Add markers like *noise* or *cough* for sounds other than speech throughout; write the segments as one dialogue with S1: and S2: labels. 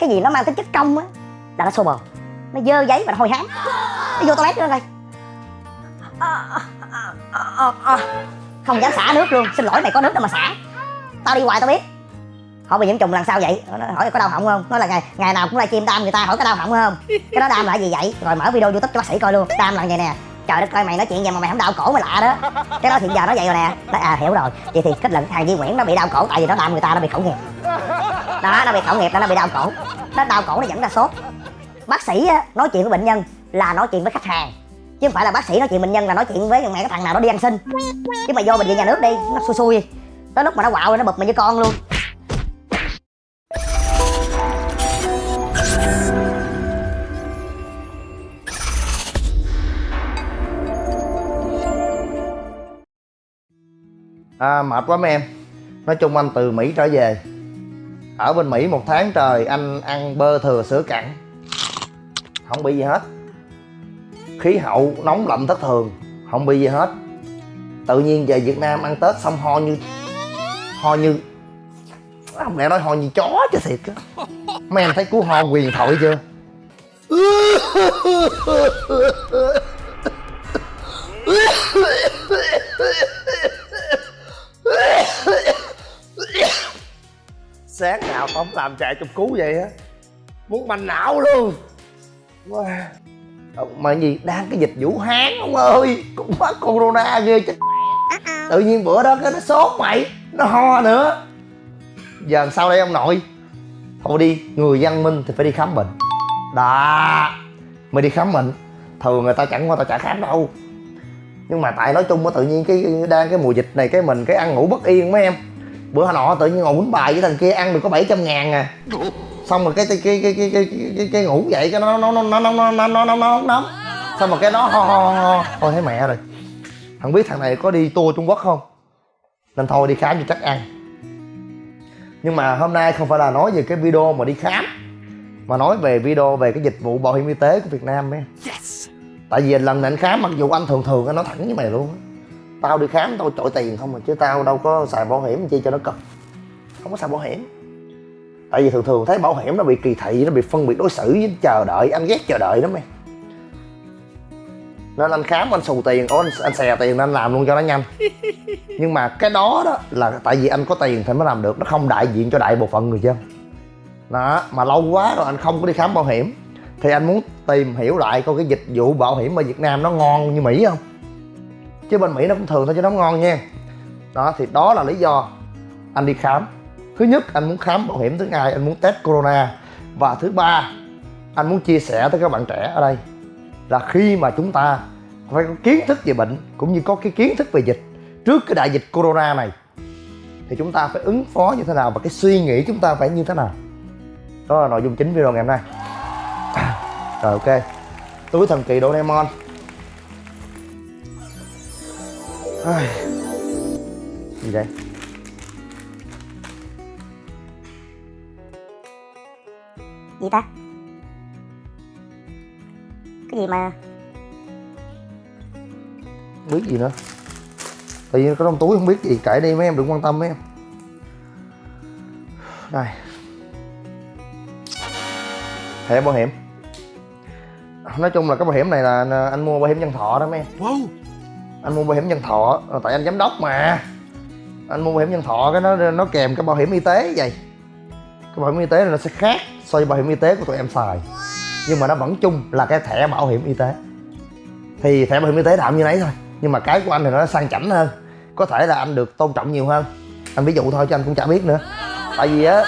S1: cái gì nó mang tính chất công á là nó xô bồ. Nó dơ giấy và nó hôi hám. Nó vô toilet nữa coi. Không dám xả nước luôn. Xin lỗi mày có nước đâu mà xả. Tao đi hoài tao biết. Hỏi bị nhiễm trùng lần sau vậy. Nó hỏi có đau họng không? Nói là ngày ngày nào cũng livestream đam người ta hỏi có đau họng không? Cái đó đam là gì vậy? Rồi mở video youtube cho bác sĩ coi luôn. Đam là vậy nè. Trời đất coi mày nói chuyện vậy mà mày không đau cổ mày lạ đó. Cái đó hiện giờ nó vậy rồi nè. Nói, à hiểu rồi. Vậy thì kết luận thằng Di Nguyễn nó bị đau cổ tại vì nó đam người ta nó bị khẩu nghiệp. Đó nó bị khẩu nghiệp đó nó bị đau cổ nó đau cổ nó dẫn ra sốt. Bác sĩ nói chuyện với bệnh nhân là nói chuyện với khách hàng. Chứ không phải là bác sĩ nói chuyện bệnh nhân là nói chuyện với mẹ cái thằng nào đó đi ăn xin. Chứ mà vô bệnh viện nhà nước đi nó xui xui. Tới lúc mà nó quạo rồi nó bụp mày với con luôn.
S2: À, mệt quá mấy em. Nói chung anh từ Mỹ trở về. Ở bên Mỹ một tháng trời, anh ăn bơ thừa sữa cặn Không bị gì hết. Khí hậu nóng lạnh thất thường, Không bị gì hết. Tự nhiên về Việt Nam ăn Tết xong ho như Ho như, Không lẽ nói ho như chó chứ thiệt á. Mấy em thấy cú ho quyền thoại chưa? *laughs* sáng nào tao không làm chạy trong cú vậy á. Muốn bành não luôn. Wow. Mà gì, đang cái dịch vũ hán ông ơi, cũng mắc corona ghê chết tự nhiên bữa đó cái nó sốt mày, nó ho nữa. Giờ làm sao đây ông nội? Thôi đi, người văn minh thì phải đi khám bệnh. Đó mày đi khám bệnh. Thường người ta chẳng qua tao chả khám đâu. Nhưng mà tại nói chung á, tự nhiên cái, đang cái mùa dịch này, cái mình, cái ăn ngủ bất yên mấy em bữa nọ tự nhiên ngồi quýnh bài với thằng kia ăn được có 700 ngàn à xong rồi cái cái cái cái cái cái, cái, cái ngủ dậy cái nó nó nó nó nó nó nó nó nó nó nó xong rồi cái nó ho ho ho thôi thấy mẹ rồi thằng biết thằng này có đi tour trung quốc không nên thôi đi khám cho chắc ăn nhưng mà hôm nay không phải là nói về cái video mà đi khám mà nói về video về cái dịch vụ bảo hiểm y tế của việt nam ấy tại vì lần này anh khám mặc dù anh thường thường anh nói thẳng với mày luôn á tao đi khám tao trội tiền không mà chứ tao đâu có xài bảo hiểm chi cho nó cực. Không có xài bảo hiểm. Tại vì thường thường thấy bảo hiểm nó bị kỳ thị nó bị phân biệt đối xử với chờ đợi anh ghét chờ đợi lắm mày. Nên anh khám anh xù tiền anh, anh xè tiền nên anh làm luôn cho nó nhanh. Nhưng mà cái đó đó là tại vì anh có tiền thì mới làm được nó không đại diện cho đại bộ phận người dân. Đó mà lâu quá rồi anh không có đi khám bảo hiểm. Thì anh muốn tìm hiểu lại coi cái dịch vụ bảo hiểm ở Việt Nam nó ngon như Mỹ không? Chứ bên Mỹ nó cũng thường thôi chứ nó ngon nha. Đó, thì đó là lý do anh đi khám. Thứ nhất, anh muốn khám bảo hiểm, thứ hai, anh muốn test corona. Và thứ ba, anh muốn chia sẻ tới các bạn trẻ ở đây là khi mà chúng ta phải có kiến thức về bệnh cũng như có cái kiến thức về dịch, trước cái đại dịch corona này, thì chúng ta phải ứng phó như thế nào và cái suy nghĩ chúng ta phải như thế nào. Đó là nội dung chính video ngày hôm nay. *coughs* Rồi, ok. Túi thần kỳ Doraemon. Ai... gì đây
S1: gì ta? Cái gì mà
S2: Không biết gì nữa. Tự nhiên có trong túi không biết gì. Kệ đi mấy em đừng quan tâm mấy em. Đây. Thẻ bảo hiểm. Nói chung là cái bảo hiểm này là anh mua bảo hiểm nhân thọ đó mấy em.
S3: Wow
S2: anh mua bảo hiểm nhân thọ. Ờ, tại anh giám đốc mà. Anh mua bảo hiểm nhân thọ, cái nó nó kèm cái bảo hiểm y tế vậy. Cái bảo hiểm y tế này nó sẽ khác so với bảo hiểm y tế của tụi em xài. Nhưng mà nó vẫn chung là cái thẻ bảo hiểm y tế. Thì thẻ bảo hiểm y tế làm như nấy thôi, nhưng mà cái của anh thì nó sang chảnh hơn. Có thể là anh được tôn trọng nhiều hơn. Anh ví dụ thôi chứ anh cũng chả biết nữa. Tại vì á,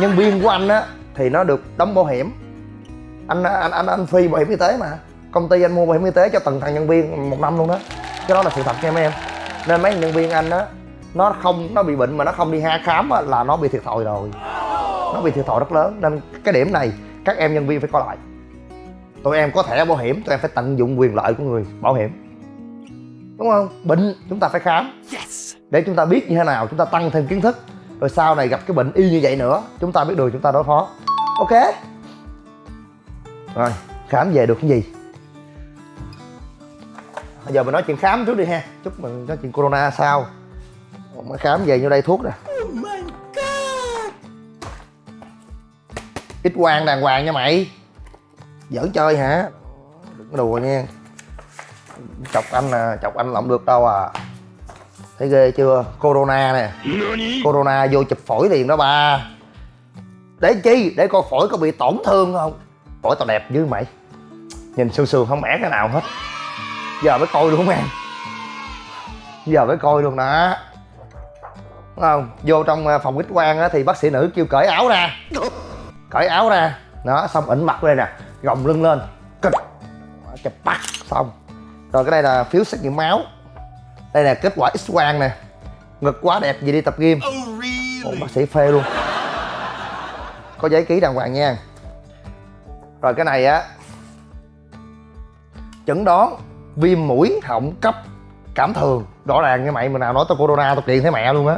S2: nhân viên của anh á, thì nó được đóng bảo hiểm. Anh anh anh anh phi bảo hiểm y tế mà. Công ty anh mua bảo hiểm y tế cho từng thằng nhân viên một năm luôn đó cái đó là sự thật nha mấy em. Nên mấy nhân viên anh á nó không nó bị bệnh mà nó không đi ha khám á, là nó bị thiệt thòi rồi. Nó bị thiệt thòi rất lớn. Nên cái điểm này các em nhân viên phải coi lại. Tụi em có thẻ bảo hiểm tụi em phải tận dụng quyền lợi của người bảo hiểm. Đúng không? Bệnh chúng ta phải khám. Để chúng ta biết như thế nào chúng ta tăng thêm kiến thức. Rồi sau này gặp cái bệnh y như vậy nữa chúng ta biết đường chúng ta đối phó. Ok? Rồi khám về được cái gì bây giờ mình nói chuyện khám trước đi ha. Chúc mình nói chuyện corona sau mới khám về như đây thuốc nè. Ít quang đàng hoàng nha mày. Giỡn chơi hả? Đừng có đùa nha. Chọc anh nè chọc anh là không được đâu à. Thấy ghê chưa? Corona nè. Corona vô chụp phổi liền đó ba. Để chi? Để coi phổi có bị tổn thương không? Phổi tao đẹp như mày. Nhìn sương sương không mẻ cái nào hết giờ mới coi luôn em giờ mới coi luôn đó. Đúng không? Vô trong ờ, phòng x quang á thì bác sĩ nữ kêu cởi áo ra. Cởi áo ra. Đó xong ỉnh mặt lên nè. Gồng lưng lên. Cực. Chụp bắt xong. Rồi cái đây là phiếu xét nghiệm máu. Đây là kết quả x quang nè. Ngực quá đẹp gì đi tập gym. Ồ, bác sĩ phê luôn. Có giấy ký đàng hoàng nha. Rồi cái này á. Chẩn đoán viêm mũi họng cấp cảm thường. Rõ ràng như mày mà nào nói tao corona, tao kiện thấy mẹ luôn á.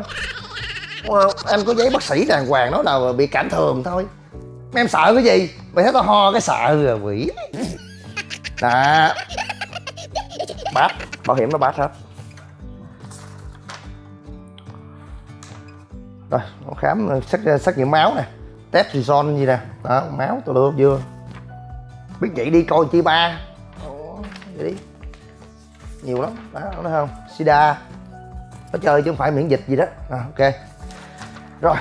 S2: Em anh có giấy bác sĩ đàng hoàng nói là bị cảm thường thôi. Mà em sợ cái gì? Mày thấy tao ho cái sợ rồi quỷ. Đó bát bảo hiểm nó bát hết. Rồi, nó khám xét xét nghiệm máu nè. Test reson gì nè? Đó, máu tôi được chưa? Biết vậy đi, coi chi ba. Vậy đi nhiều lắm. Đó thấy không? Sida. Nó chơi chứ không phải miễn dịch gì đó. À, ok. Rồi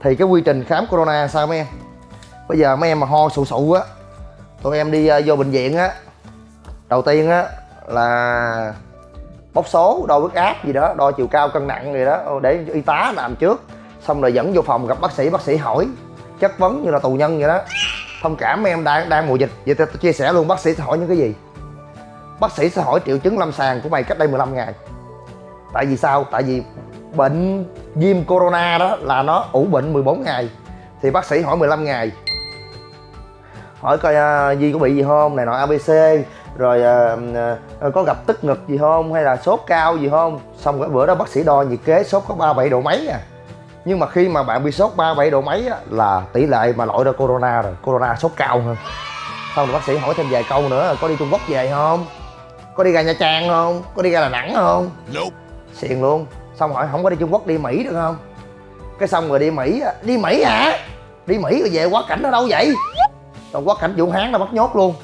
S2: thì cái quy trình khám corona sao mấy em? Bây giờ mấy em mà ho sụ sụ á tụi em đi uh, vô bệnh viện á đầu tiên á là bóc số đo huyết áp gì đó đo chiều cao cân nặng gì đó để y tá làm trước. Xong rồi dẫn vô phòng gặp bác sĩ bác sĩ hỏi chất vấn như là tù nhân vậy đó. Thông cảm mấy em đang đang mùa dịch. Vậy tôi chia sẻ luôn bác sĩ sẽ hỏi những cái gì? Bác sĩ sẽ hỏi triệu chứng lâm sàng của mày cách đây 15 ngày. Tại vì sao? Tại vì bệnh viêm corona đó là nó ủ bệnh 14 ngày. Thì bác sĩ hỏi 15 ngày. Hỏi coi uh, Di có bị gì không? Này nọ abc rồi uh, uh, có gặp tức ngực gì không? Hay là sốt cao gì không? Xong cái bữa đó bác sĩ đo nhiệt kế sốt có 37 độ mấy à. Nhưng mà khi mà bạn bị sốt 37 độ mấy á, là tỷ lệ mà loại ra corona rồi. Corona sốt cao hơn. Xong rồi bác sĩ hỏi thêm vài câu nữa là có đi trung quốc về không? Có đi ra nha trang không? Có đi ra đà nẵng không?
S3: Nope.
S2: xiền luôn. Xong hỏi không có đi trung quốc đi mỹ được không? Cái xong rồi đi mỹ đi mỹ hả? Đi mỹ rồi về quá cảnh ở đâu vậy? Rồi quá cảnh vũ hán là bắt nhốt luôn.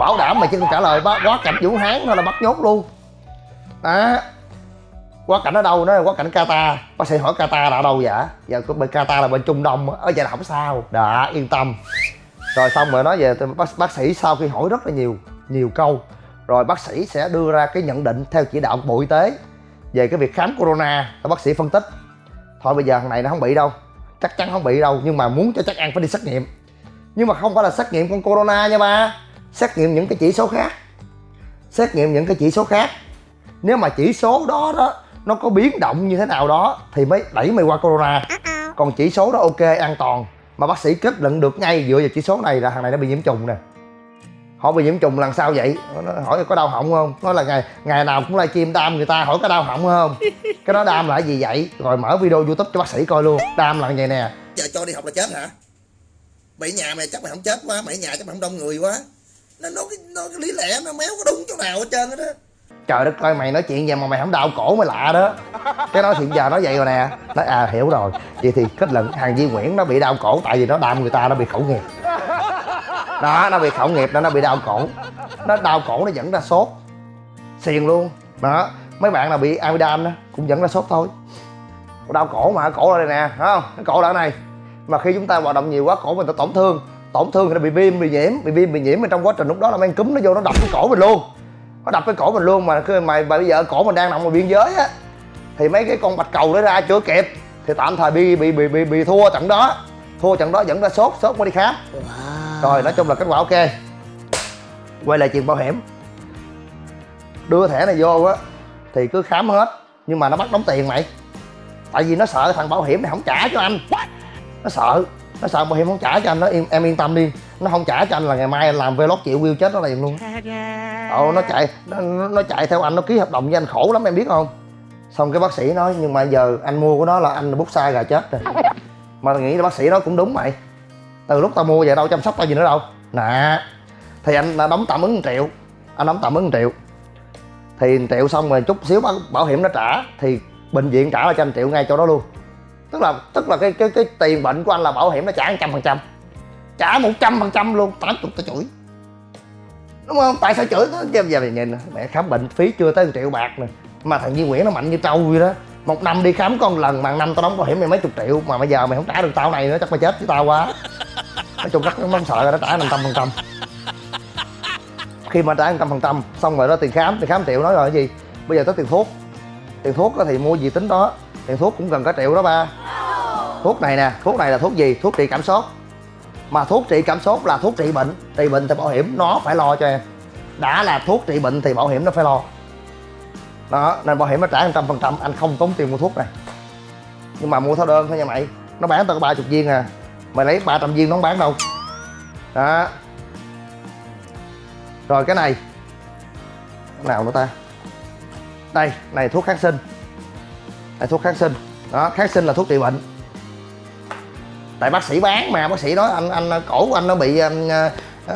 S2: Bảo đảm mày không trả lời quá cảnh vũ hán thôi là bắt nhốt luôn. Đó. Quá cảnh ở đâu? Nó là quá cảnh Qatar. Bác sĩ hỏi Qatar là ở đâu vậy? Giờ có bên Qatar là bên Trung Đông ở vậy là không sao. Đã yên tâm. Rồi xong rồi nói về bác, bác sĩ sau khi hỏi rất là nhiều nhiều câu rồi bác sĩ sẽ đưa ra cái nhận định theo chỉ đạo của bộ y tế về cái việc khám corona. Và bác sĩ phân tích. Thôi bây giờ thằng này nó không bị đâu. Chắc chắn không bị đâu nhưng mà muốn cho chắc ăn phải đi xét nghiệm. Nhưng mà không phải là xét nghiệm con corona nha ba. Xét nghiệm những cái chỉ số khác. Xét nghiệm những cái chỉ số khác. Nếu mà chỉ số đó đó nó có biến động như thế nào đó thì mới đẩy mày qua corona. Còn chỉ số đó ok an toàn. Mà bác sĩ kết luận được ngay dựa vào chỉ số này là thằng này nó bị nhiễm trùng nè hỏi bị nhiễm trùng lần sau vậy. Nó hỏi có đau họng không? Nói là ngày ngày nào cũng livestream đam người ta hỏi có đau họng không. *laughs* Cái đó đam là gì vậy? Rồi mở video youtube cho bác sĩ coi luôn. Đam là vậy nè.
S4: Giờ cho đi học là chết hả? Mày nhà mày chắc mày không chết quá mày nhà chắc mày không đông người quá. Nó nó cái nó cái lý lẽ nó méo có đúng chỗ nào hết trơn hết á
S2: trời đất ơi mày nói chuyện vậy mà mày không đau cổ mày lạ đó. Cái đó hiện giờ nói vậy rồi nè. Nói à hiểu rồi. Vậy thì kết luận hàng di nguyễn nó bị đau cổ tại vì nó đam người ta nó bị khẩu nghiệp đó nó bị khẩu nghiệp đó nó bị đau cổ. Nó đau cổ nó dẫn ra sốt. Xiền luôn. Đó mấy bạn nào bị amidan đó cũng dẫn ra sốt thôi. Đau cổ mà cổ ở đây nè thấy không? Cái cổ ở này. Mà khi chúng ta hoạt động nhiều quá cổ mình ta tổn thương. Tổn thương thì nó bị viêm bị nhiễm bị viêm bị nhiễm. Mà trong quá trình lúc đó là mang cúm nó vô nó đập cái cổ mình luôn. Nó đập cái cổ mình luôn mà khi mà bây giờ cổ mình đang nằm ở biên giới á thì mấy cái con bạch cầu nó ra chưa kịp. Thì tạm thời bị bị bị bị, bị thua trận đó. Thua trận đó dẫn ra sốt sốt mới đi khám rồi nói chung là kết quả ok. Quay lại chuyện bảo hiểm. Đưa thẻ này vô á thì cứ khám hết nhưng mà nó bắt đóng tiền mày. Tại vì nó sợ thằng bảo hiểm này không trả cho anh. Nó sợ nó sợ bảo hiểm không trả cho anh nó em, em yên tâm đi. Nó không trả cho anh là ngày mai anh làm vlog chịu view chết nó liền luôn. Ồ, nó chạy nó, nó chạy theo anh nó ký hợp đồng với anh khổ lắm em biết không? Xong cái bác sĩ nói nhưng mà giờ anh mua của nó là anh bút sai gà chết rồi. Mà nghĩ là bác sĩ nói cũng đúng mày từ lúc tao mua về đâu chăm sóc tao gì nữa đâu nè thì anh đóng tạm ứng 1 triệu anh đóng tạm ứng 1 triệu thì 1 triệu xong rồi chút xíu bảo, hiểm nó trả thì bệnh viện trả là cho anh triệu ngay chỗ đó luôn tức là tức là cái cái cái tiền bệnh của anh là bảo hiểm nó trả trăm phần trăm trả một trăm phần trăm luôn tám chục tao chửi đúng không tại sao chửi nó giờ về nhìn mẹ khám bệnh phí chưa tới 1 triệu bạc nè mà thằng Duy Nguyễn nó mạnh như trâu vậy đó một năm đi khám con lần mà năm tao đóng bảo hiểm mày mấy chục triệu mà bây giờ mày không trả được tao này nữa, chắc mày chết với tao quá. Nói chung rất nó sợ rồi nó trả năm trăm phần trăm. Khi mà trả trăm phần trăm xong rồi đó, tiền khám tiền khám triệu nói rồi, cái gì? Bây giờ tới tiền thuốc. Tiền thuốc đó thì mua gì tính đó. Tiền thuốc cũng gần cả triệu đó ba. Thuốc này nè, thuốc này là thuốc gì? Thuốc trị cảm sốt. Mà thuốc trị cảm sốt là thuốc trị bệnh. Trị bệnh thì bảo hiểm nó phải lo cho em. Đã là thuốc trị bệnh thì bảo hiểm nó phải lo đó nên bảo hiểm nó trả trăm phần trăm anh không tốn tiền mua thuốc này. Nhưng mà mua theo đơn thôi nha mày. Nó bán tao có ba chục viên à. Mày lấy 300 viên nó không bán đâu. Đó. Rồi cái này. Cái nào nữa ta? Đây này thuốc kháng sinh. Này thuốc kháng sinh. Đó kháng sinh là thuốc trị bệnh. Tại bác sĩ bán mà bác sĩ nói anh anh cổ của anh nó bị um,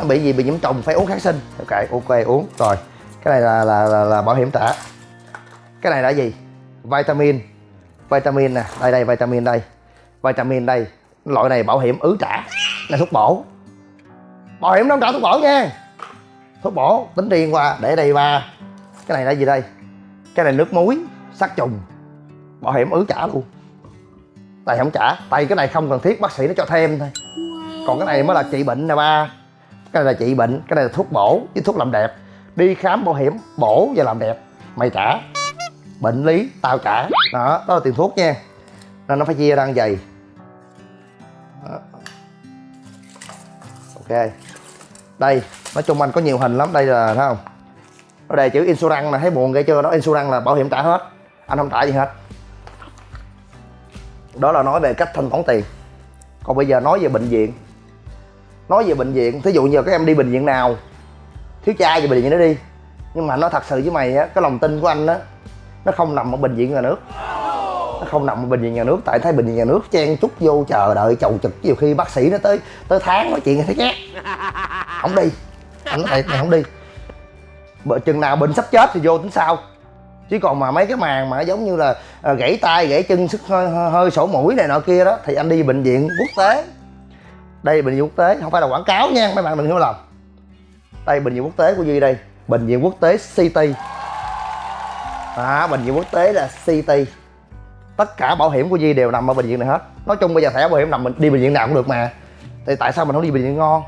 S2: bị gì bị nhiễm trùng phải uống kháng sinh. Ok ok uống. Rồi cái này là là, là, là bảo hiểm trả cái này là gì? Vitamin. Vitamin nè, đây đây, vitamin đây. Vitamin đây, loại này bảo hiểm ứ trả, là thuốc bổ. Bảo hiểm nó không trả thuốc bổ nha. Thuốc bổ, tính riêng qua, để đây ba cái này là gì đây? Cái này nước muối, sát trùng. Bảo hiểm ứ trả luôn. Tay không trả tay cái này không cần thiết, bác sĩ nó cho thêm thôi. Còn cái này mới là trị bệnh nè ba. Cái này là trị bệnh, cái này là thuốc bổ với thuốc làm đẹp. Đi khám bảo hiểm, bổ và làm đẹp, mày trả bệnh lý, tao trả đó đó là tiền thuốc nha. Nên nó phải chia ra dày vậy. Đó. ok. Đây, nói chung anh có nhiều hình lắm. Đây là, thấy không? Nó đề chữ insurance mà thấy buồn ghê chưa? Đó, insurance là bảo hiểm trả hết. Anh không trả gì hết. Đó là nói về cách thanh toán tiền. Còn bây giờ nói về bệnh viện. Nói về bệnh viện, thí dụ như các em đi bệnh viện nào, thiếu cha về bệnh viện đó đi. Nhưng mà nó thật sự với mày á, cái lòng tin của anh á nó không nằm ở bệnh viện nhà nước. Nó không nằm ở bệnh viện nhà nước tại thấy bệnh viện nhà nước chen chúc vô chờ đợi chầu trực. Nhiều khi bác sĩ nó tới tới tháng nói chuyện thấy ghét không đi. Anh nói này không đi. Bợ chừng nào bệnh sắp chết thì vô tính sao chứ còn mà mấy cái màn mà giống như là à, gãy tay gãy chân sức hơi, hơi, hơi sổ mũi này nọ kia đó thì anh đi bệnh viện quốc tế. Đây bệnh viện quốc tế không phải là quảng cáo nha mấy bạn đừng hiểu lầm đây bệnh viện quốc tế của duy đây. Bệnh viện quốc tế city à, bệnh viện quốc tế là CT tất cả bảo hiểm của di đều nằm ở bệnh viện này hết. Nói chung bây giờ thẻ bảo hiểm nằm mình đi bệnh viện nào cũng được mà. Thì tại sao mình không đi bệnh viện ngon?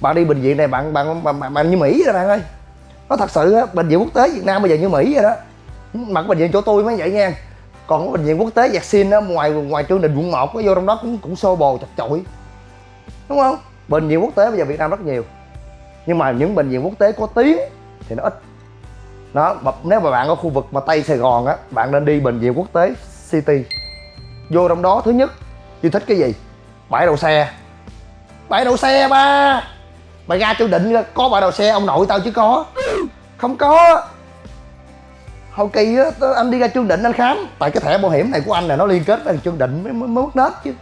S2: Bạn đi bệnh viện này bạn bạn bạn, bạn, bạn như mỹ rồi bạn ơi. Nó thật sự á bệnh viện quốc tế việt nam bây giờ như mỹ vậy đó. Mà cái bệnh viện chỗ tôi mới vậy nha. Còn cái bệnh viện quốc tế vaccine á ngoài ngoài trương đình quận một có vô trong đó cũng cũng xô bồ chật chội. Đúng không? Bệnh viện quốc tế bây giờ việt nam rất nhiều. Nhưng mà những bệnh viện quốc tế có tiếng thì nó ít đó nếu mà bạn ở khu vực mà tây sài gòn á bạn nên đi bệnh viện quốc tế city. Vô trong đó thứ nhất yêu thích cái gì? Bãi đậu xe. Bãi đậu xe ba! Mày ra chủ định có bãi đậu xe ông nội tao chứ có. Không có. Hậu kỳ á anh đi ra chương định anh khám. Tại cái thẻ bảo hiểm này của anh là nó liên kết với chương định mới, mới, mới mất nết chứ.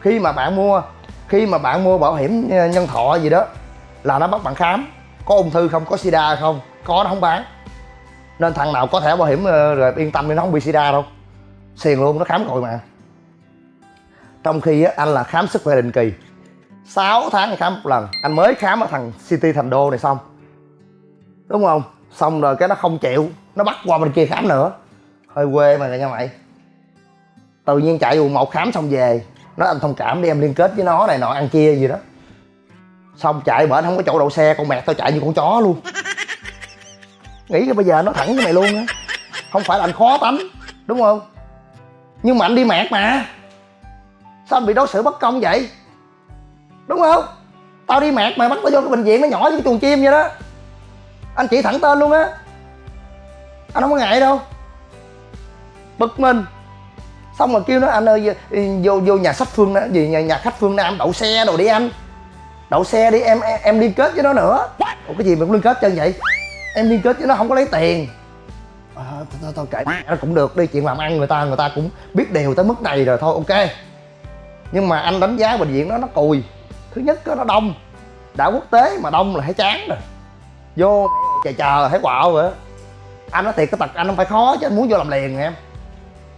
S2: Khi mà bạn mua khi mà bạn mua bảo hiểm ờ, nhân thọ gì đó là nó bắt bạn khám. Có ung thư không? Có sida không? Có nó không bán nên thằng nào có thẻ bảo hiểm ờ, rồi yên tâm đi nó không bị sida đâu. Xiền luôn nó khám rồi mà. Trong khi á, anh là khám sức khỏe định kỳ. 6 tháng khám một lần. Anh mới khám ở thằng city thành đô này xong. Đúng không? Xong rồi cái nó không chịu. Nó bắt qua bên kia khám nữa. Hơi quê mà nha mày. Tự nhiên chạy quận một khám xong về. Nó anh thông cảm đi em liên kết với nó này nọ ăn chia gì đó. Xong chạy bển không có chỗ đậu xe con mẹ tao chạy như con chó luôn nghĩ cái bây giờ nó thẳng với mày luôn á. Không phải là anh khó tánh đúng không? Nhưng mà anh đi mẹt mà. Sao anh bị đối xử bất công vậy? Đúng không? Tao đi mẹt mà bắt tao vô cái bệnh viện nó nhỏ như cái chuồng chim vậy đó. Anh chỉ thẳng tên luôn á. Anh không có ngại đâu. Bực mình. Xong rồi kêu nó anh ơi vô vô nhà sách phương Nam- gì nhà, nhà khách phương nam đậu xe đồ đi anh. Đậu xe đi em em, em liên kết với nó nữa. Ủa cái gì mà cũng liên kết chân vậy? Em liên kết với nó không có lấy tiền. À, thôi, thôi, kệ. Nó cũng được đi chuyện làm ăn người ta người ta cũng biết đều tới mức này rồi thôi ok. Nhưng mà anh đánh giá bệnh viện đó nó cùi. Thứ nhất đó, nó đông. Đã quốc tế mà đông là thấy chán rồi. Vô chờ chờ là thấy quạo rồi anh nói thiệt cái tật anh không phải khó chứ anh muốn vô làm liền nè em.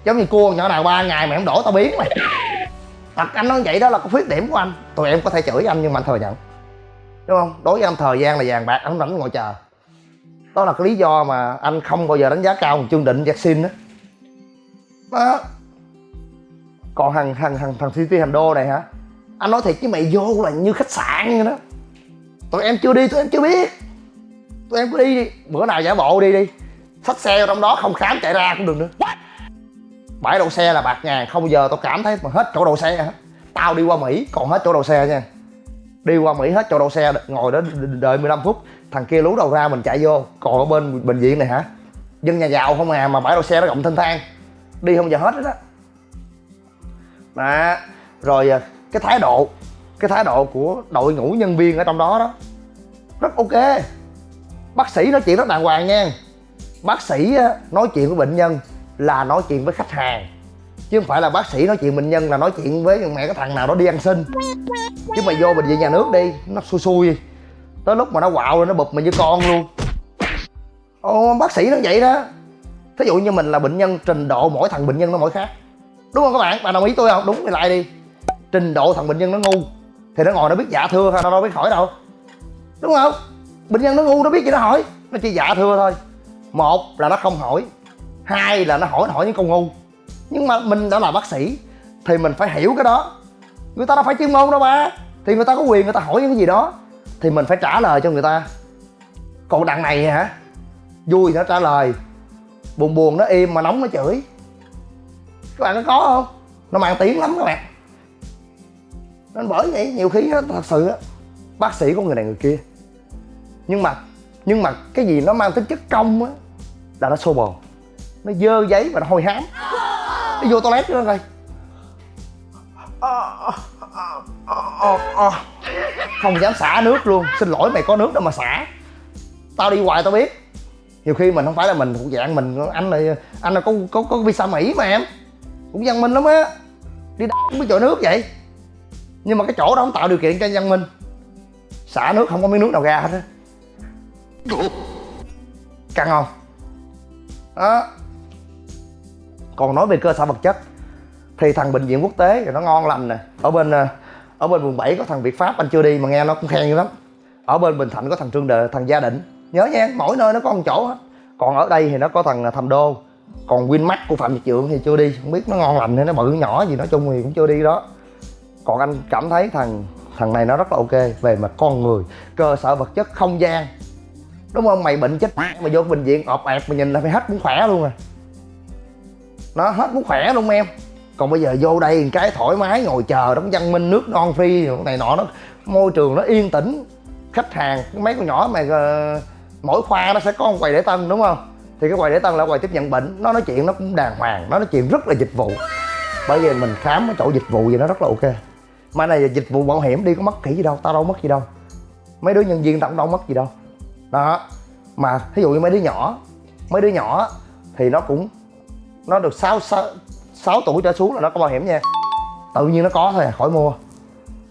S2: Giống như cua nhỏ nào ba ngày mà em đổ tao biến mày. Tật anh nói vậy đó là có khuyết điểm của anh. Tụi em có thể chửi anh nhưng mà anh thừa nhận. Đúng không? Đối với anh thời gian là vàng bạc anh không rảnh ngồi chờ đó là cái lý do mà anh không bao giờ đánh giá cao một chương định Jackson đó đó. Còn thằng thằng thằng thằng City hành đô này hả? Anh nói thiệt với mày vô là như khách sạn vậy đó. Tụi em chưa đi tụi em chưa biết. Tụi em cứ đi đi. Bữa nào giả bộ đi đi. Xách xe vào trong đó không khám chạy ra cũng được nữa. Bãi đậu xe là bạc ngàn không bao giờ tao cảm thấy mà hết chỗ đậu xe hả? Tao đi qua mỹ còn hết chỗ đậu xe nha. Đi qua mỹ hết chỗ đậu xe ngồi đó đợi 15 phút thằng kia lú đầu ra mình chạy vô, còn ở bên bệnh viện này hả? Dân nhà giàu không à mà bãi đậu xe nó rộng thênh thang. Đi không giờ hết đó. Đó rồi à, cái thái độ, cái thái độ của đội ngũ nhân viên ở trong đó đó, rất ok. Bác sĩ nói chuyện rất đàng hoàng nha. Bác sĩ à, nói chuyện với bệnh nhân là nói chuyện với khách hàng, chứ không phải là bác sĩ nói chuyện bệnh nhân là nói chuyện với mẹ cái thằng nào đó đi ăn xin. Chứ mày vô bệnh viện nhà nước đi, nó xui xui tới lúc mà nó quạo rồi nó bụp mình như con luôn. Ô, bác sĩ nó vậy đó. Thí dụ như mình là bệnh nhân trình độ mỗi thằng bệnh nhân nó mỗi khác. Đúng không các bạn? Bạn đồng ý tôi không? Đúng, thì lại đi. Trình độ thằng bệnh nhân nó ngu, thì nó ngồi nó biết dạ thưa thôi, nó đâu biết hỏi đâu. Đúng không? Bệnh nhân nó ngu, nó biết gì nó hỏi. Nó chỉ dạ thưa thôi. Một là nó không hỏi. Hai là nó hỏi nó hỏi những câu ngu. Nhưng mà mình đã là bác sĩ, thì mình phải hiểu cái đó. Người ta đâu phải chuyên môn đâu ba. Thì người ta có quyền người ta hỏi những cái gì đó thì mình phải trả lời cho người ta. Còn đằng này hả? Vui nó trả lời. Buồn buồn nó im mà nóng nó chửi. Các bạn có có không? Nó mang tiếng lắm các bạn. Nên bởi vậy nhiều khi đó, thật sự á bác sĩ của người này người kia. Nhưng mà nhưng mà cái gì nó mang tính chất công á là nó xô bồ. Nó dơ giấy và nó hôi hám. Nó vô toilet nữa coi. À, à, à, không dám xả nước luôn. Xin lỗi, mày có nước đâu mà xả. Tao đi hoài, tao biết. Nhiều khi mình không phải là mình, thuộc dạng mình. Anh này, anh là có có có visa mỹ mà em. Cũng văn minh lắm á. Đi đá cũng biết chỗ nước vậy. Nhưng mà cái chỗ đó không tạo điều kiện cho văn minh. Xả nước không có miếng nước nào ra hết á. Căng không? Đó. Còn nói về cơ sở vật chất, thì thằng bệnh viện quốc tế thì nó ngon lành nè. Ở bên à, ở bên quận 7 có thằng Việt Pháp, anh chưa đi mà nghe nó cũng khen dữ lắm. Ở bên Bình Thạnh có thằng Trương Đệ thằng Gia Định. Nhớ nha, mỗi nơi nó có một chỗ hết. Còn ở đây thì nó có thằng à, Thầm Đô. Còn Winmax của Phạm Nhật Trượng thì chưa đi. Không biết nó ngon lành hay nó bự nhỏ gì, nói chung thì cũng chưa đi đó. Còn anh cảm thấy thằng thằng này nó rất là ok, về mặt con người, cơ sở vật chất không gian. Đúng không? Mày bệnh chết mà vô bệnh viện, ọp ẹp mà nhìn là phải hết muốn khỏe luôn à. Nó hết muốn khỏe luôn, em còn bây giờ vô đây cái thoải mái ngồi chờ đóng văn minh nước non phi này nọ nó môi trường nó yên tĩnh khách hàng mấy con nhỏ mà ờ, mỗi khoa nó sẽ có một quầy để tân đúng không? Thì cái quầy để tân là quầy tiếp nhận bệnh nó nói chuyện nó cũng đàng hoàng nó nói chuyện rất là dịch vụ. Bởi vì mình khám ở chỗ dịch vụ gì nó rất là ok. Mà này là dịch vụ bảo hiểm đi có mất kỹ gì đâu tao đâu mất gì đâu. Mấy đứa nhân viên tao cũng đâu mất gì đâu. Đó mà thí dụ như mấy đứa nhỏ mấy đứa nhỏ thì nó cũng nó được 6, 6, tuổi trở xuống là nó có bảo hiểm nha. Tự nhiên nó có thôi à, khỏi mua.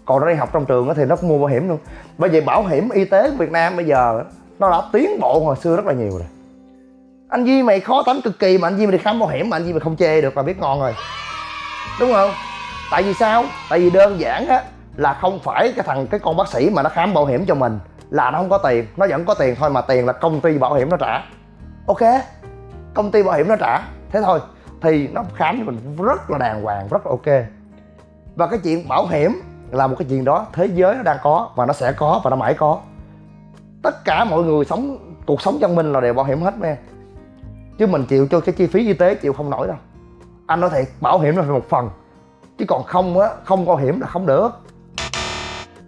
S2: Còn nó đi học trong trường thì nó cũng mua bảo hiểm luôn. Bởi giờ bảo hiểm y tế của việt nam bây giờ nó đã tiến bộ hồi xưa rất là nhiều rồi. Anh Duy mày khó tánh cực kỳ mà anh Duy mày đi khám bảo hiểm mà anh Duy mày không chê được là biết ngon rồi. Đúng không? Tại vì sao? Tại vì đơn giản á là không phải cái thằng cái con bác sĩ mà nó khám bảo hiểm cho mình là nó không có tiền. Nó vẫn có tiền thôi mà tiền là công ty bảo hiểm nó trả. Ok? Công ty bảo hiểm nó trả. Thế thôi thì nó khám cho mình rất là đàng hoàng, rất là ok. Và cái chuyện bảo hiểm là một cái chuyện đó thế giới nó đang có và nó sẽ có và nó mãi có. Tất cả mọi người sống, cuộc sống văn minh là đều bảo hiểm hết nha chứ mình chịu cho cái chi phí y tế chịu không nổi đâu. Anh nói thiệt, bảo hiểm là một phần. Chứ còn không á, không bảo hiểm là không được.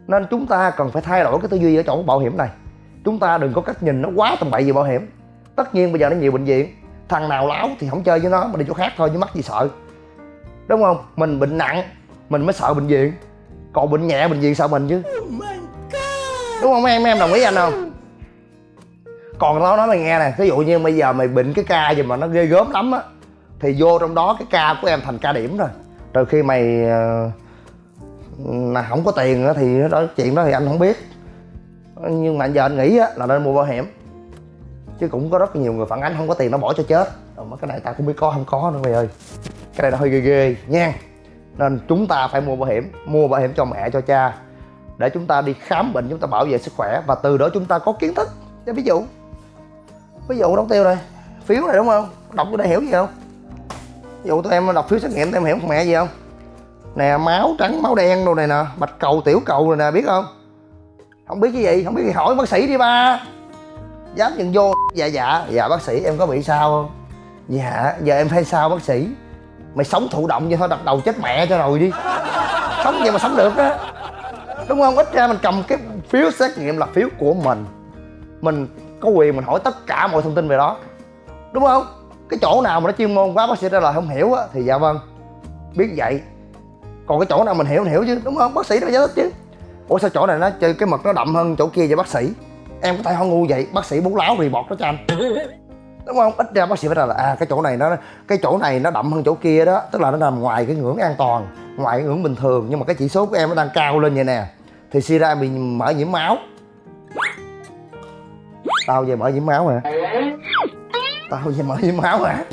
S2: Nên chúng ta cần phải thay đổi cái tư duy ở chỗ bảo hiểm này. Chúng ta đừng có cách nhìn nó quá tầm bậy về bảo hiểm. Tất nhiên bây giờ nó nhiều bệnh viện thằng nào láo thì không chơi với nó mà đi chỗ khác thôi chứ mắc gì sợ. Đúng không? Mình bệnh nặng mình mới sợ bệnh viện. Còn bệnh nhẹ bệnh viện sợ mình chứ. Đúng không? Em em đồng ý anh không? Còn nó nói mày nghe nè ví dụ như bây giờ mày bệnh cái ca gì mà nó ghê gớm lắm á thì vô trong đó cái ca của em thành ca điểm rồi. Rồi khi mày ờ, là không có tiền á thì đó chuyện đó thì anh không biết. Nhưng mà giờ anh nghĩ á là nên mua bảo hiểm chứ cũng có rất nhiều người phản ánh không có tiền nó bỏ cho chết. Rồi cái này ta cũng biết có không có nữa, mày ơi. Cái này nó hơi ghê ghê, nha. Nên chúng ta phải mua bảo hiểm, mua bảo hiểm cho mẹ, cho cha, để chúng ta đi khám bệnh, chúng ta bảo vệ sức khỏe, và từ đó chúng ta có kiến thức. Cho ví dụ ví dụ đóng tiêu này, phiếu này đúng không? Đọc cái đây hiểu gì không? Ví dụ tụi em đọc phiếu xét nghiệm tụi em hiểu mẹ gì không? Nè, máu trắng, máu đen đồ này nè, bạch cầu, tiểu cầu rồi nè, biết không? Không biết cái gì, không biết thì hỏi bác sĩ đi ba dám nhận vô dạ dạ. Dạ bác sĩ, em có bị sao không? Dạ giờ em thấy sao, bác sĩ? Mày sống thụ động vậy thôi, đập đầu chết mẹ cho rồi đi. Sống vậy mà sống được á. Đúng không? Ít ra mình cầm cái phiếu xét nghiệm là phiếu của mình. Mình có quyền mình hỏi tất cả mọi thông tin về đó. Đúng không? Cái chỗ nào mà nó chuyên môn quá, bác sĩ trả lời không hiểu á, thì dạ vâng. Biết vậy. Còn cái chỗ nào mình hiểu mình hiểu chứ, đúng không? Bác sĩ nó giải thích chứ. Ủa, sao chỗ này nó chơi cái mực nó đậm hơn chỗ kia vậy, bác sĩ? Em có thể họ ngu vậy? Bác sĩ bú láo report bọt đó cho anh. Đúng không? Ít ra bác sĩ phải là à cái chỗ này nó, cái chỗ này nó đậm hơn chỗ kia đó. Tức là nó nằm ngoài cái ngưỡng an toàn, ngoài cái ngưỡng bình thường. Nhưng mà cái chỉ số của em nó đang cao lên vậy nè. Thì suy ra bị mở nhiễm máu. Tao về mở nhiễm máu hả? Tao về mở nhiễm máu hả?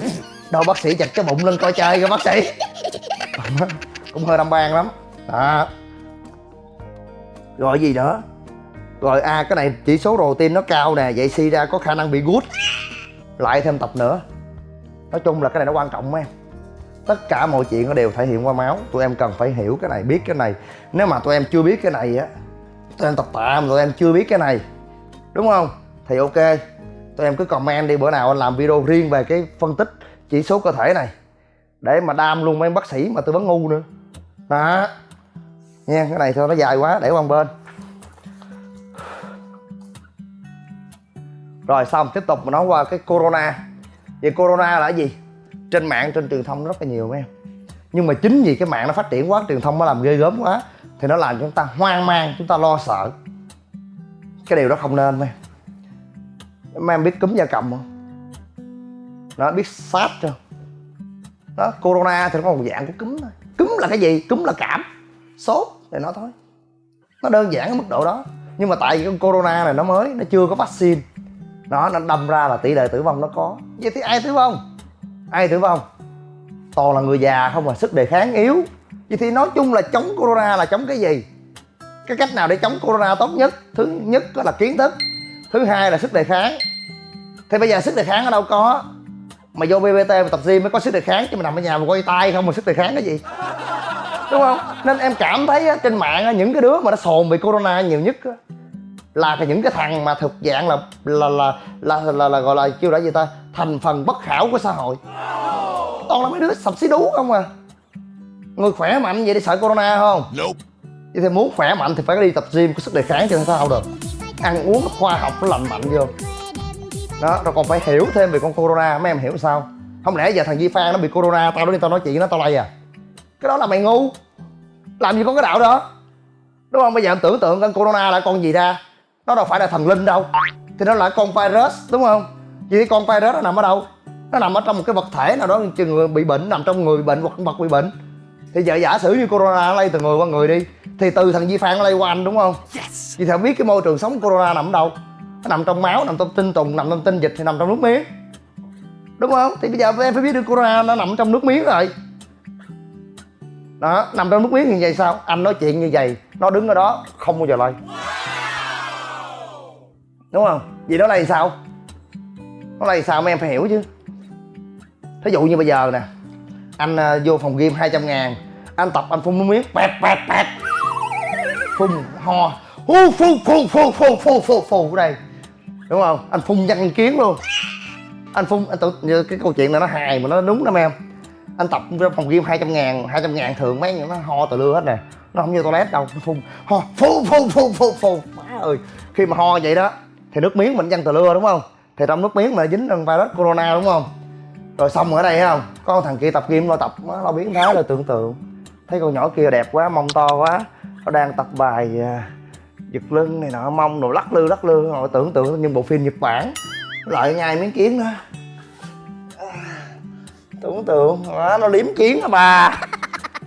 S2: Đâu, bác sĩ chặt cái bụng lên coi chơi kìa, bác sĩ. Cũng hơi đâm ban lắm. Đó. Rồi gì nữa? Rồi à cái này, chỉ số protein nó cao nè, vậy suy ra có khả năng bị gút. Lại thêm tập nữa. Nói chung là cái này nó quan trọng em. Tất cả mọi chuyện nó đều thể hiện qua máu. Tụi em cần phải hiểu cái này, biết cái này. Nếu mà tụi em chưa biết cái này á, tụi em tập tạ mà tụi em chưa biết cái này. Đúng không? Thì ok. Tụi em cứ comment đi, bữa nào anh làm video riêng về cái phân tích chỉ số cơ thể này. Để mà đam luôn mấy bác sĩ mà tư vấn ngu nữa. Đó. Nha, cái này thôi, nó dài quá, để qua bên. Rồi xong, tiếp tục mình nói qua cái corona. Vậy corona là cái gì? Trên mạng, trên truyền thông rất là nhiều em. Nhưng mà chính vì cái mạng nó phát triển quá, truyền thông nó làm ghê gớm quá, thì nó làm chúng ta hoang mang, chúng ta lo sợ. Cái điều đó không nên em. Mấy em biết cúm da cầm không? Nó biết sars chưa? Đó, corona thì nó có một dạng của cúm thôi. Cúm là cái gì? Cúm là cảm, sốt thì nó thôi. Nó đơn giản ở mức độ đó. Nhưng mà tại vì con corona này nó mới, nó chưa có vaccine nó nó đâm ra là tỷ lệ tử vong nó có. Vậy thì ai tử vong? Ai tử vong? Toàn là người già không mà sức đề kháng yếu. Vậy thì nói chung là chống corona là chống cái gì? Cái cách nào để chống corona tốt nhất? Thứ nhất là kiến thức. Thứ hai là sức đề kháng. Thì bây giờ sức đề kháng ở đâu có? Mà vô bbt mà tập gym mới có sức đề kháng chứ mà nằm ở nhà mà quay tay không mà sức đề kháng cái gì? Đúng không? Nên em cảm thấy á, trên mạng á, những cái đứa mà nó sồn bị corona nhiều nhất á, là cái những cái thằng mà thực dạng là là là là là, là, là gọi là kêu là gì ta? Thành phần bất khảo của xã hội. Toàn là mấy đứa sập xí đú không à. Người khỏe mạnh vậy đi sợ corona không? Vậy thì muốn khỏe mạnh thì phải đi tập gym có sức đề kháng cho sao được. Ăn uống khoa học nó lành mạnh vô. Đó rồi còn phải hiểu thêm về con corona mấy em hiểu sao? Không lẽ giờ thằng Di Phan nó bị corona tao đến tao nói chuyện nó tao lay à? Cái đó là mày ngu. Làm gì có cái đạo đó? Đúng không? Bây giờ em tưởng tượng con corona là con gì ra nó đâu phải là thần linh đâu. Thì nó là con virus đúng không? Vậy con virus nó nằm ở đâu? Nó nằm ở trong một cái vật thể nào đó chừng người bị bệnh nằm trong người bị bệnh hoặc vật bị bệnh. Thì giờ giả sử như corona lây từ người qua người đi thì từ thằng Di Phan lây qua anh đúng không? Yes. vậy thì biết cái môi trường sống corona nằm ở đâu? Nó nằm trong máu nằm trong tinh trùng nằm trong tinh dịch thì nằm trong nước miếng. Đúng không? Thì bây giờ em phải biết được corona nó nằm trong nước miếng rồi. Đó nằm trong nước miếng như vậy sao? Anh nói chuyện như vậy nó đứng ở đó không bao giờ lây đúng không? Vì nó là sao? Nó là sao mấy em phải hiểu chứ? Thí dụ như bây giờ nè anh uh, vô phòng game 200 ngàn anh tập anh phun nước miếng pẹt pẹt pẹt. Phun ho hu phun phun phun phun phun phun phun ở đây. Đúng không? Anh phun văn kiến luôn. Anh phun anh tự như cái câu chuyện này nó hài mà nó đúng lắm em. Anh tập trong phòng game 200 ngàn 200 ngàn thường mấy nó ho từ lưa hết nè. Nó không như toilet đâu nó phun ho phun phun phun phun phun má ơi khi mà ho vậy đó thì nước miếng mình chăn từ lưa đúng không? Thì trong nước miếng mà dính virus corona đúng không? Rồi xong ở đây không? Có con thằng kia tập kim lo tập nó lo biến thái rồi tưởng tượng. Thấy con nhỏ kia đẹp quá mông to quá. Nó đang tập bài à, giật lưng này nọ mông rồi lắc lư lắc lư. Rồi tưởng tượng như bộ phim nhật bản. Lại ngay miếng kiến đó à, tưởng tượng đó, nó liếm kiến đó bà?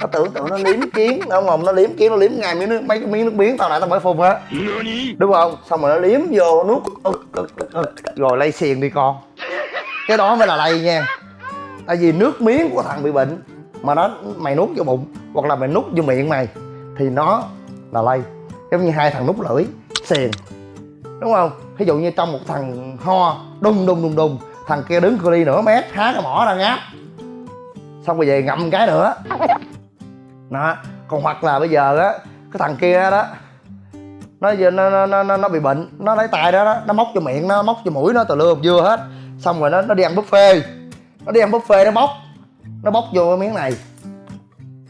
S2: Nó tưởng tượng nó liếm kiến nó ngồm nó liếm kiến nó liếm ngay miếng nước mấy cái miếng nước miếng tao nãy tao mới phun á đúng không? Xong rồi nó liếm vô nuốt. Rồi lây xiền đi con. Cái đó mới là lây nha. Tại vì nước miếng của thằng bị bệnh mà nó mày nuốt vô bụng hoặc là mày nuốt vô miệng mày thì nó là lây. Giống như hai thằng nút lưỡi xiền đúng không? Ví dụ như trong một thằng ho đùng đùng đùng đùng thằng kia đứng cửa đi nửa mét há cái mỏ ra ngáp. Xong rồi về ngậm cái nữa đó. Còn hoặc là bây giờ á cái thằng kia đó nó giờ nó nó nó, nó, nó bị bệnh nó lấy tay đó, đó nó móc cho miệng nó móc cho mũi nó từ lưa dưa hết. Xong rồi nó nó đi ăn buffet. Nó đi ăn buffet nó bóc nó bóc vô cái miếng này.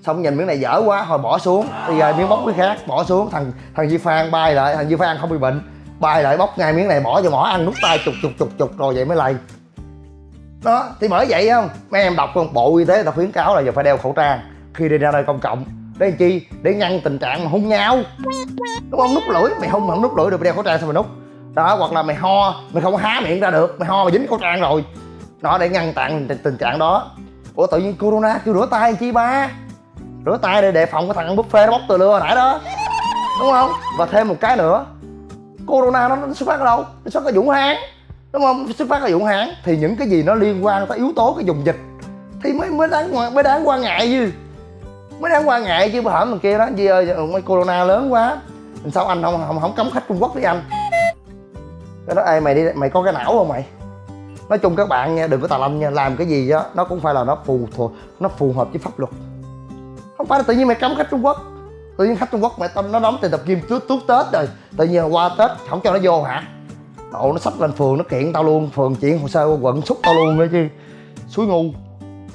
S2: Xong nhìn miếng này dở quá hồi bỏ xuống. Bây giờ miếng bóc cái khác bỏ xuống. Thằng thằng Di Phan bay lại thằng Di Phan không bị bệnh bay lại bóc ngay miếng này bỏ vô mỏ ăn nút tay chục chục chục chục rồi vậy mới lầy đó thì bởi vậy không? Mấy em đọc không? Bộ y tế người ta khuyến cáo là giờ phải đeo khẩu trang khi đi ra nơi công cộng. Để làm chi? Để ngăn tình trạng mà hung nhau đúng không? Nút lưỡi. Mày hung mà không nút lưỡi được mày đeo khẩu trang sao mày nút? Đó hoặc là mày ho. Mày không há miệng ra được. Mày ho mà dính khẩu trang rồi. Nó để ngăn chặn tình, trạng đó. Ủa tự nhiên corona kêu rửa tay chi ba? Rửa tay để đề phòng cái thằng buffet nó bóc từ lưa hồi nãy đó. Đúng không? Và thêm một cái nữa. Corona nó, nó xuất phát ở đâu? Nó xuất phát ở vũ hán. Đúng không? Xuất phát ở vũ hán. Thì những cái gì nó liên quan tới yếu tố cái dùng dịch. Thì mới mới đáng mới đáng quan ngại chứ mới đáng quan ngại chứ bữa hổm thằng kia đó Di ơi mấy corona lớn quá. Sao anh không không không cấm khách trung quốc với anh? Cái đó, ê, mày đi, mày có cái não không mày? Nói chung các bạn nha, đừng có tà lâm nha, làm cái gì đó nó cũng phải là nó phù thuộc, nó phù hợp với pháp luật. Không phải là tự nhiên mày cấm khách trung quốc. Tự nhiên khách trung quốc mày tâm nó đóng tiền tập kim trước tuốt tết rồi. Tự nhiên qua tết, không cho nó vô hả? Độ nó sắp lên phường, nó kiện tao luôn, phường chuyển hồ sơ qua quận, xúc tao luôn nữa chứ. Suối ngu,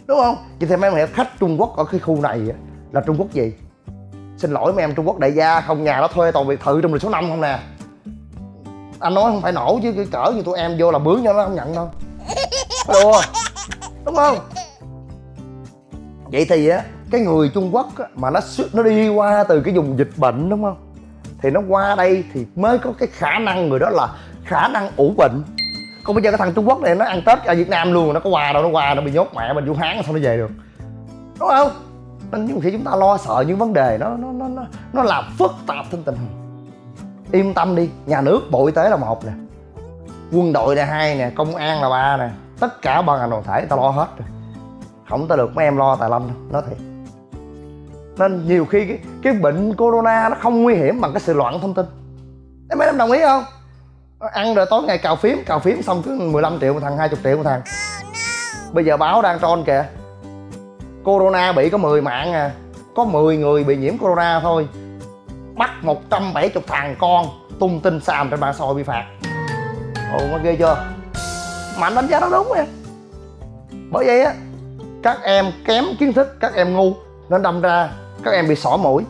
S2: đúng không? Vậy thì mấy mày khách trung quốc ở cái khu này là trung quốc gì? Xin lỗi mấy em trung quốc đại gia không nhà nó thuê toàn biệt thự trong đường số 5 không nè. Anh nói không phải nổ chứ cái cỡ như tụi em vô là bướng cho nó không nhận đâu. Đùa đúng không? Vậy thì á cái người trung quốc á, mà nó nó đi qua từ cái vùng dịch bệnh đúng không? Thì nó qua đây thì mới có cái khả năng người đó là khả năng ủ bệnh. Còn bây giờ cái thằng trung quốc này nó ăn tết ở việt nam luôn nó có qua đâu nó qua nó bị nhốt mẹ mình vũ hán sao nó về được? Đúng không? Nên nhiều khi chúng ta lo sợ những vấn đề nó nó nó nó, nó làm phức tạp thêm tình hình. Yên tâm đi nhà nước bộ y tế là một nè. Quân đội là hai nè công an là ba nè. Tất cả ban ngành đoàn thể ta lo hết rồi. Không ta được mấy em lo tài lâm đâu nói thiệt. Nên nhiều khi cái, cái bệnh corona nó không nguy hiểm bằng cái sự loạn thông tin. Em mấy em đồng ý không? Ăn rồi tối ngày cào phím cào phím xong cứ 15 triệu một thằng 20 triệu một thằng. Bây giờ báo đang tròn kìa corona bị có 10 mạng à. Có 10 người bị nhiễm corona thôi. Bắt 170 thằng con tung tin xàm trên mạng xã hội bị phạt. Ồ nó ghê chưa? Mà anh đánh giá nó đúng em. bởi vậy á, các em kém kiến thức, các em ngu, nên đâm ra các em bị sỏ mũi.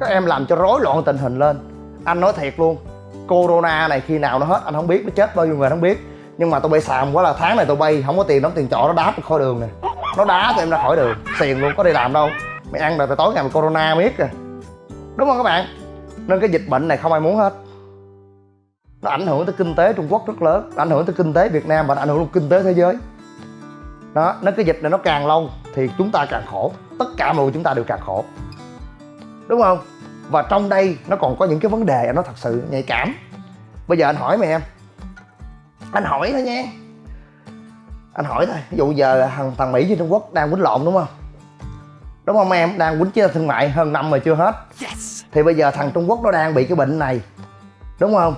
S2: Các em làm cho rối loạn tình hình lên. Anh nói thiệt luôn, corona này khi nào nó hết, anh không biết, nó chết bao nhiêu người anh không biết. Nhưng mà tôi bay xàm quá là tháng này tôi bay không có tiền đóng tiền trọ, nó đá tôi khỏi đường nè nó đá tụi em ra khỏi đường. Xiền luôn có đi làm đâu. Mày ăn rồi tối ngày mày corona miết rồi, đúng không các bạn? Nên cái dịch bệnh này không ai muốn hết. Nó ảnh hưởng tới kinh tế trung quốc rất lớn nó ảnh hưởng tới kinh tế việt nam và nó ảnh hưởng tới kinh tế thế giới. Đó nếu cái dịch này nó càng lâu thì chúng ta càng khổ. Tất cả mọi người chúng ta đều càng khổ. Đúng không? Và trong đây nó còn có những cái vấn đề nó thật sự nhạy cảm. Bây giờ anh hỏi mày em. Anh hỏi thôi nha anh hỏi thôi. Ví dụ giờ thằng thằng mỹ trên trung quốc đang quýnh lộn đúng không? Đúng không em? Đang quýnh chiến thương mại hơn năm mà chưa hết. Yes. thì bây giờ thằng trung quốc nó đang bị cái bệnh này. Đúng không?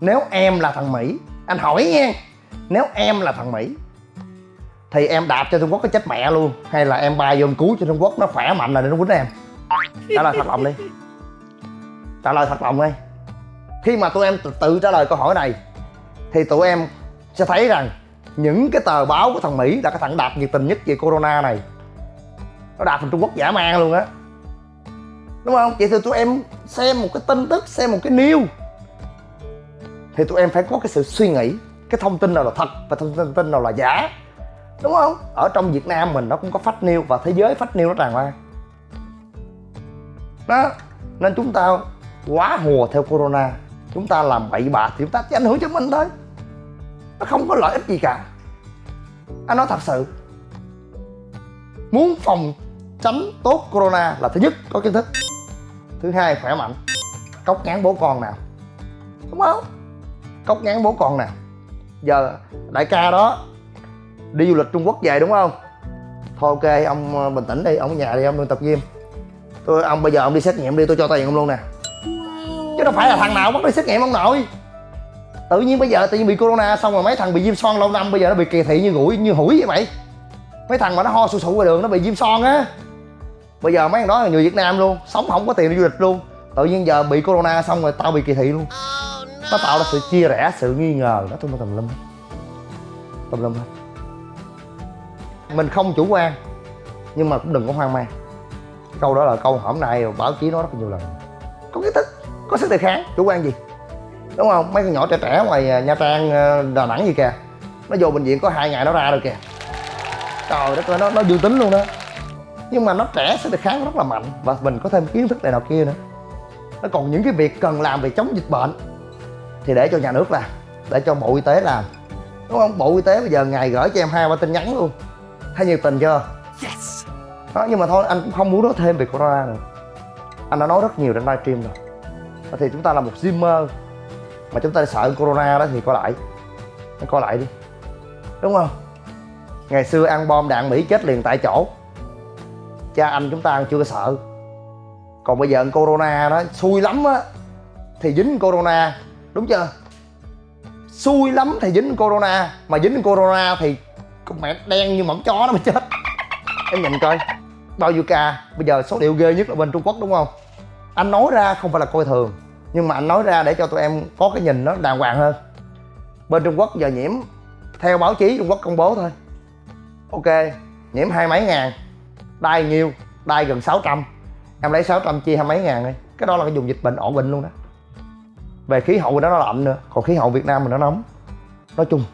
S2: Nếu em là thằng mỹ anh hỏi nha. Nếu em là thằng mỹ thì em đạp cho trung quốc cái chết mẹ luôn. Hay là em bay vô cứu cho trung quốc nó khỏe mạnh là để nó quýnh em? Trả lời thật lòng đi. Trả lời thật lòng đi. Khi mà tụi em tự, tự trả lời câu hỏi này thì tụi em sẽ thấy rằng những cái tờ báo của thằng mỹ là cái thằng đạp nhiệt tình nhất về corona này. Nó đạp thằng trung quốc giả man luôn á. Đúng không? Vậy thì tụi em xem một cái tin tức, xem một cái news. Thì tụi em phải có cái sự suy nghĩ, cái thông tin nào là thật và thông tin nào là giả. Đúng không? Ở trong việt nam mình nó cũng có fake news và thế giới fake news nó tràn lan. Đó. Nên chúng ta quá hùa theo corona. Chúng ta làm bậy bạ, thì chúng ta chỉ ảnh hưởng cho mình thôi nó không có lợi ích gì cả. Anh nói thật sự, muốn phòng tránh tốt corona là thứ nhất, có kiến thức. Thứ hai, khỏe mạnh. Cốc ngán bố con nào. Đúng không cốc ngán bố con nào. Giờ đại ca đó đi du lịch trung quốc về đúng không? Thôi ok, ông ờ, bình tĩnh đi, ông ở nhà đi, ông đừng tập gym. Tôi, ông, bây giờ ông đi xét nghiệm đi, tôi cho tiền ông luôn nè. Chứ đâu phải là thằng nào bắt đi xét nghiệm ông nội tự nhiên bây giờ tự nhiên bị corona xong rồi mấy thằng bị viêm son lâu năm, bây giờ nó bị kỳ thị như gũi như hủi vậy mày. Mấy thằng mà nó ho sụ sụ ngoài đường nó bị viêm son á. Bây giờ mấy thằng đó là người việt nam luôn, sống không có tiền đi du lịch luôn. Tự nhiên giờ bị corona xong rồi tao bị kỳ thị luôn. Nó tạo ra sự chia rẽ, sự nghi ngờ. Nó tùm tùm lum tùm lum hết. Mình không chủ quan, nhưng mà cũng đừng có hoang mang. Câu đó là câu hôm nay, báo chí nói rất nhiều lần. Có kiến thức, có sức đề kháng, chủ quan gì? Đúng không? Mấy con nhỏ trẻ trẻ ngoài à, nha trang ờ, đà nẵng gì kìa. Nó vô bệnh viện có hai ngày nó ra rồi kìa. Trời đất ơi nó nó dương tính luôn đó. Nhưng mà nó trẻ sức đề kháng rất là mạnh và mình có thêm kiến thức này nào kia nữa. Nó còn những cái việc cần làm về chống dịch bệnh thì để cho nhà nước làm để cho bộ y tế làm. Đúng không? Bộ y tế bây giờ ngày gửi cho em hai ba tin nhắn luôn. Thấy nhiệt tình chưa? Yes. Đó nhưng mà thôi anh cũng không muốn nói thêm về corona nữa. Anh đã nói rất nhiều trên livestream rồi. Thì chúng ta là một gymer mà chúng ta sợ corona đó thì coi lại. Hãy coi lại đi. Đúng không? Ngày xưa ăn bom đạn mỹ chết liền tại chỗ. Cha anh chúng ta chưa có sợ. Còn bây giờ ăn corona đó, xui lắm á, thì dính corona. Đúng chưa? Xui lắm thì dính corona. Mà dính corona thì con mẹ đen như mỏng chó nó mới chết. Em nhìn coi, bao nhiêu ca. Bây giờ số liệu ghê nhất là bên trung quốc, đúng không? Anh nói ra không phải là coi thường nhưng mà anh nói ra để cho tụi em có cái nhìn nó đàng hoàng hơn. Bên trung quốc giờ nhiễm, theo báo chí trung quốc công bố thôi. Ok, nhiễm hai mấy ngàn, đai nhiêu, đai gần 600 em lấy 600 chia hai mấy ngàn đi. Cái đó là cái dùng dịch bệnh ổn định luôn đó. Về khí hậu đó nó lạnh nữa, còn khí hậu việt nam mình nó nóng. Nói chung,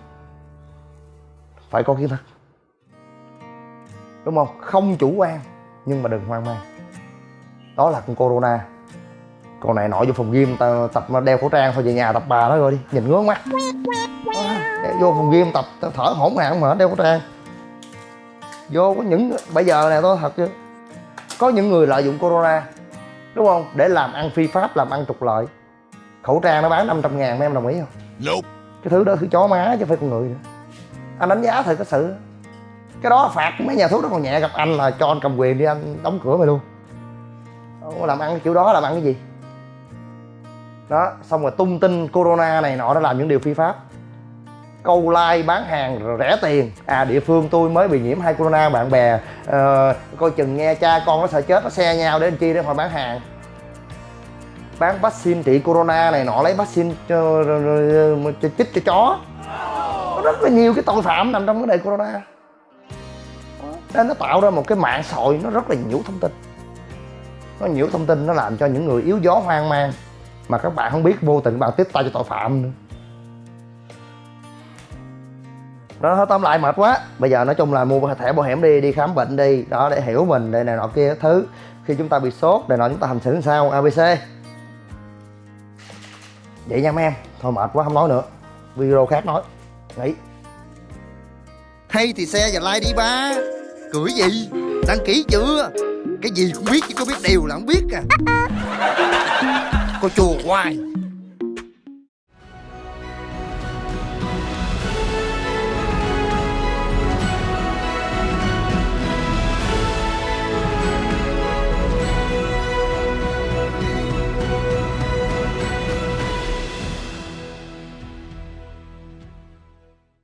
S2: phải có kiến thức. Đúng không? Không chủ quan, nhưng mà đừng hoang mang. Đó là con corona còn này nội vô phòng gym ta tập đeo khẩu trang thôi về nhà tập bà nó rồi đi. Nhìn ngứa mắt. Đeo vô phòng gym tập thở hổn hển mà đeo khẩu trang. Vô có những bây giờ này tôi thật chứ. Có những người lợi dụng corona đúng không? Để làm ăn phi pháp làm ăn trục lợi. Khẩu trang nó bán 500 ngàn mấy em đồng ý không?
S4: Nope.
S2: cái thứ đó thứ chó má chứ phải con người nữa. Anh đánh giá thật cái sự. Cái đó phạt mấy nhà thuốc nó còn nhẹ gặp anh là cho anh cầm quyền đi anh đóng cửa mày luôn. Không làm ăn cái kiểu đó làm ăn cái gì đó xong rồi tung tin corona này nọ đã làm những điều phi pháp. Câu like bán hàng rẻ tiền. À địa phương tôi mới bị nhiễm hai corona bạn bè ờ, coi chừng nghe cha con nó sợ chết nó xe nhau để làm chi để họ bán hàng. Bán vaccine trị corona này nọ lấy vaccine cho, cho, chích cho chó. Có rất là nhiều cái tội phạm nằm trong vấn đề corona. Nên nó tạo ra một cái mạng xã hội nó rất là nhiễu thông tin. Nó nhiễu thông tin nó làm cho những người yếu gió hoang mang mà các bạn không biết vô tình bạn tiếp tay cho tội phạm nữa. Đó thôi tóm lại mệt quá. Bây giờ nói chung là mua thẻ bảo hiểm đi đi khám bệnh đi đó để hiểu mình đây này nọ kia thứ. Khi chúng ta bị sốt này nọ chúng ta hành xử sao? Abc vậy nha mấy em. Thôi mệt quá không nói nữa. Video khác nói. Nghỉ. Hay thì xe và like đi ba. Cười gì? Đăng ký chưa? Cái gì cũng biết chứ có biết điều là không biết à *laughs* cô chùa hoài